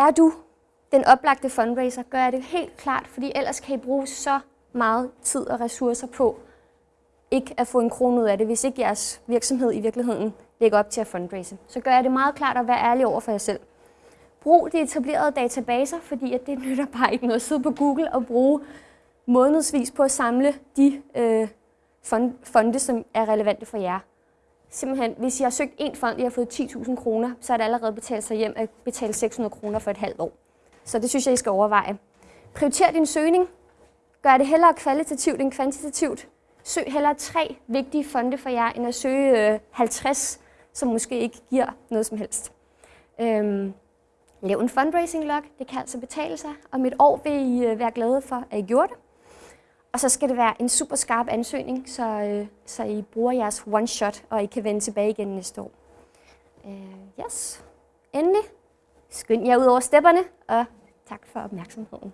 er du den oplagte fundraiser, gør jeg det helt klart, fordi ellers kan I bruge så meget tid og ressourcer på ikke at få en krone ud af det, hvis ikke jeres virksomhed i virkeligheden lægger op til at fundraise. Så gør jeg det meget klart at være ærlig over for jer selv. Brug de etablerede databaser, fordi at det nytter bare ikke noget at sidde på Google og bruge månedsvis på at samle de øh, fonde, som er relevante for jer. Simpelthen, hvis jeg har søgt en fond, jeg har fået 10.000 kroner, så er det allerede betalt sig hjem at betale 600 kroner for et halvt år. Så det synes jeg, I skal overveje. Prioriter din søgning. Gør det hellere kvalitativt end kvantitativt. Søg hellere tre vigtige fonde for jer, end at søge øh, 50, som måske ikke giver noget som helst. Øhm, lav en fundraising log, det kan altså betale sig. Om et år vil I øh, være glade for, at I gjorde det. Og så skal det være en super skarp ansøgning, så, øh, så I bruger jeres one shot, og I kan vende tilbage igen næste år. Øh, yes. Endelig, skynd jer ud over stepperne, og tak for opmærksomheden.